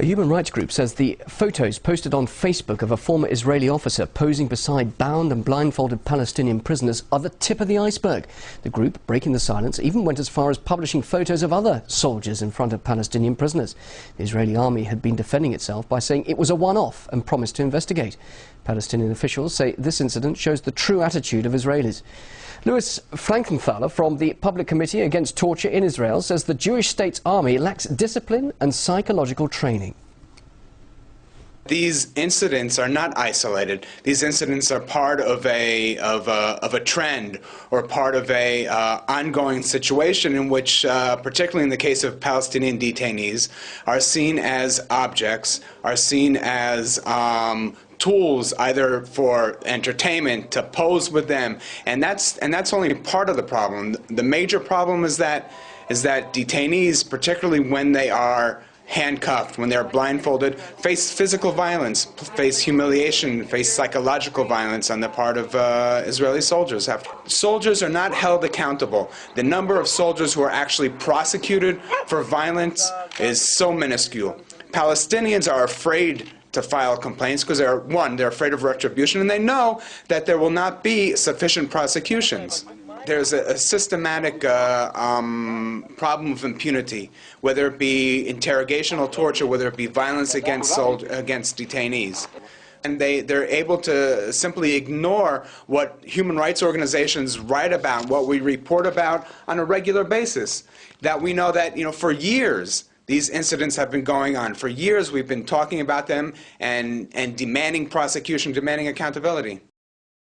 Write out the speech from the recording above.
A human rights group says the photos posted on Facebook of a former Israeli officer posing beside bound and blindfolded Palestinian prisoners are the tip of the iceberg. The group, breaking the silence, even went as far as publishing photos of other soldiers in front of Palestinian prisoners. The Israeli army had been defending itself by saying it was a one-off and promised to investigate. Palestinian officials say this incident shows the true attitude of Israelis. Louis Frankenthaler from the Public Committee Against Torture in Israel says the Jewish state's army lacks discipline and psychological training. These incidents are not isolated. These incidents are part of a, of a, of a trend or part of a uh, ongoing situation in which, uh, particularly in the case of Palestinian detainees, are seen as objects, are seen as um, tools either for entertainment to pose with them and that's and that's only part of the problem the major problem is that is that detainees particularly when they are handcuffed, when they're blindfolded, face physical violence, face humiliation, face psychological violence on the part of uh, Israeli soldiers. Soldiers are not held accountable. The number of soldiers who are actually prosecuted for violence is so minuscule. Palestinians are afraid to file complaints because they're one, they're afraid of retribution, and they know that there will not be sufficient prosecutions there's a, a systematic uh, um, problem of impunity, whether it be interrogational torture, whether it be violence against, against detainees. And they, they're able to simply ignore what human rights organizations write about, what we report about on a regular basis. That we know that, you know, for years, these incidents have been going on. For years, we've been talking about them and, and demanding prosecution, demanding accountability.